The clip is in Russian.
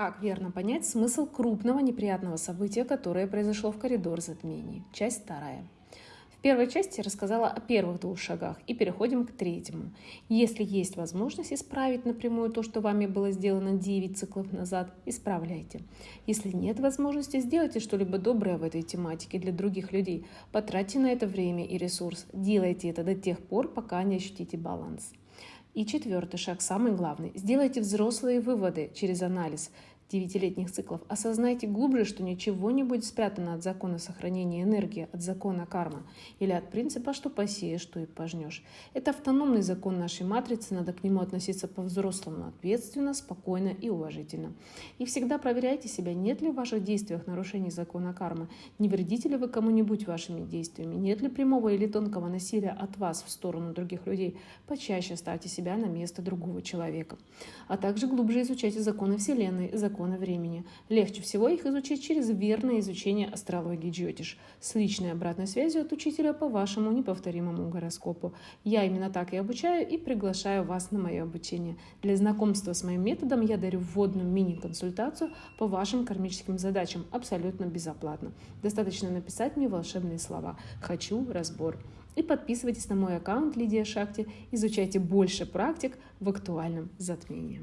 Как верно понять смысл крупного неприятного события, которое произошло в коридор затмений? Часть вторая. В первой части я рассказала о первых двух шагах и переходим к третьему. Если есть возможность исправить напрямую то, что вами было сделано 9 циклов назад, исправляйте. Если нет возможности, сделайте что-либо доброе в этой тематике для других людей. Потратьте на это время и ресурс. Делайте это до тех пор, пока не ощутите баланс. И четвертый шаг, самый главный. Сделайте взрослые выводы через анализ девятилетних циклов. Осознайте глубже, что ничего не будет спрятано от закона сохранения энергии, от закона кармы или от принципа, что посеешь, что и пожнешь. Это автономный закон нашей матрицы, надо к нему относиться по-взрослому, ответственно, спокойно и уважительно. И всегда проверяйте себя, нет ли в ваших действиях нарушений закона кармы, не вредите ли вы кому-нибудь вашими действиями, нет ли прямого или тонкого насилия от вас в сторону других людей. Почаще ставьте себя на место другого человека. А также глубже изучайте законы Вселенной, законы закона времени. Легче всего их изучить через верное изучение астрологии Джотиш с личной обратной связью от учителя по вашему неповторимому гороскопу. Я именно так и обучаю и приглашаю вас на мое обучение. Для знакомства с моим методом я дарю вводную мини-консультацию по вашим кармическим задачам абсолютно безоплатно. Достаточно написать мне волшебные слова «Хочу разбор». И подписывайтесь на мой аккаунт Лидия Шакти, изучайте больше практик в актуальном затмении.